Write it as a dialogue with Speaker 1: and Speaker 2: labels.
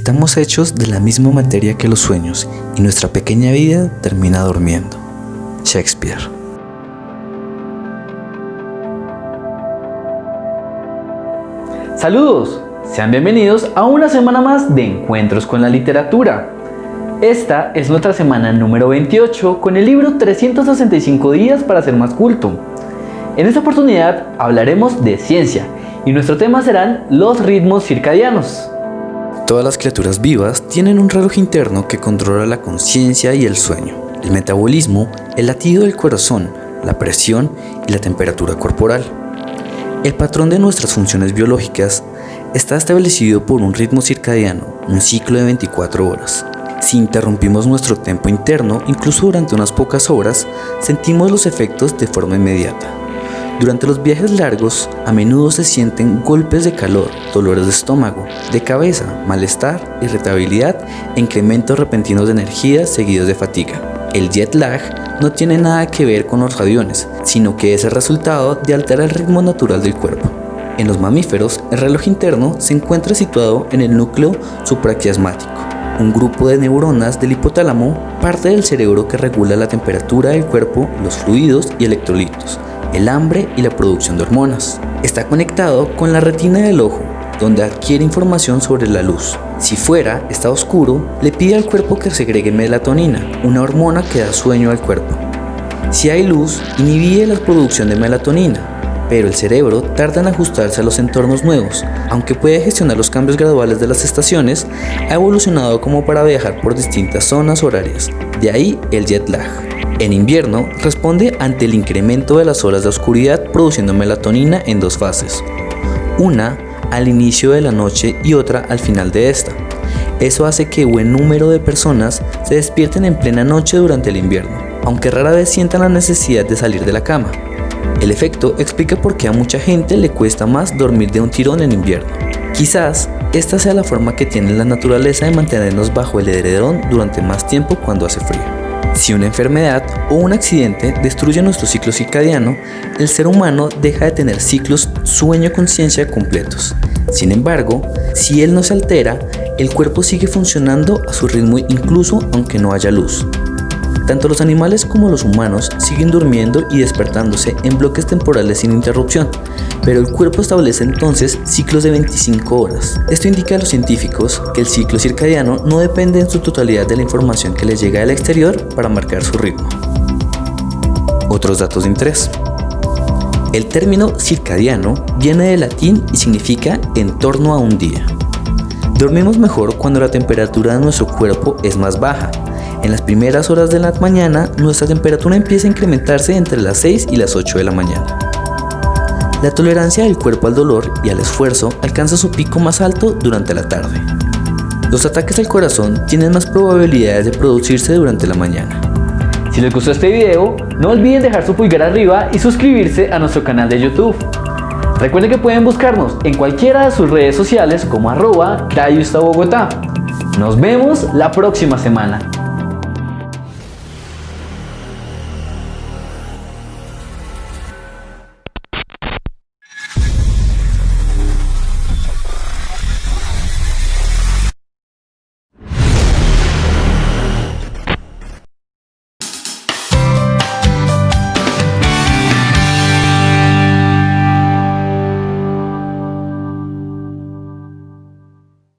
Speaker 1: Estamos hechos de la misma materia que los sueños y nuestra pequeña vida termina durmiendo. Shakespeare.
Speaker 2: Saludos, sean bienvenidos a una semana más de Encuentros con la Literatura. Esta es nuestra semana número 28 con el libro 365 días para ser más culto. En esta oportunidad hablaremos de ciencia y nuestro tema serán los ritmos circadianos.
Speaker 1: Todas las criaturas vivas tienen un reloj interno que controla la conciencia y el sueño, el metabolismo, el latido del corazón, la presión y la temperatura corporal. El patrón de nuestras funciones biológicas está establecido por un ritmo circadiano, un ciclo de 24 horas. Si interrumpimos nuestro tiempo interno, incluso durante unas pocas horas, sentimos los efectos de forma inmediata. Durante los viajes largos, a menudo se sienten golpes de calor, dolores de estómago, de cabeza, malestar, irritabilidad e incrementos repentinos de energía seguidos de fatiga. El jet lag no tiene nada que ver con los aviones, sino que es el resultado de alterar el ritmo natural del cuerpo. En los mamíferos, el reloj interno se encuentra situado en el núcleo supraquiasmático, un grupo de neuronas del hipotálamo, parte del cerebro que regula la temperatura del cuerpo, los fluidos y electrolitos, el hambre y la producción de hormonas. Está conectado con la retina del ojo, donde adquiere información sobre la luz. Si fuera, está oscuro, le pide al cuerpo que segregue melatonina, una hormona que da sueño al cuerpo. Si hay luz, inhibe la producción de melatonina, pero el cerebro tarda en ajustarse a los entornos nuevos. Aunque puede gestionar los cambios graduales de las estaciones, ha evolucionado como para viajar por distintas zonas horarias, de ahí el jet lag. En invierno, responde ante el incremento de las horas de oscuridad produciendo melatonina en dos fases. Una al inicio de la noche y otra al final de esta. Eso hace que buen número de personas se despierten en plena noche durante el invierno, aunque rara vez sientan la necesidad de salir de la cama. El efecto explica por qué a mucha gente le cuesta más dormir de un tirón en invierno. Quizás esta sea la forma que tiene la naturaleza de mantenernos bajo el edredón durante más tiempo cuando hace frío. Si una enfermedad o un accidente destruye nuestro ciclo circadiano, el ser humano deja de tener ciclos sueño-conciencia completos. Sin embargo, si él no se altera, el cuerpo sigue funcionando a su ritmo incluso aunque no haya luz. Tanto los animales como los humanos siguen durmiendo y despertándose en bloques temporales sin interrupción, pero el cuerpo establece entonces ciclos de 25 horas. Esto indica a los científicos que el ciclo circadiano no depende en su totalidad de la información que les llega del exterior para marcar su ritmo. Otros datos de interés. El término circadiano viene del latín y significa en torno a un día. Dormimos mejor cuando la temperatura de nuestro cuerpo es más baja, en las primeras horas de la mañana, nuestra temperatura empieza a incrementarse entre las 6 y las 8 de la mañana. La tolerancia del cuerpo al dolor y al esfuerzo alcanza su pico más alto durante la tarde. Los ataques al corazón tienen más probabilidades de producirse durante la mañana.
Speaker 2: Si les gustó este video, no olviden dejar su pulgar arriba y suscribirse a nuestro canal de YouTube. Recuerden que pueden buscarnos en cualquiera de sus redes sociales como arroba Bogotá. Nos vemos la próxima semana.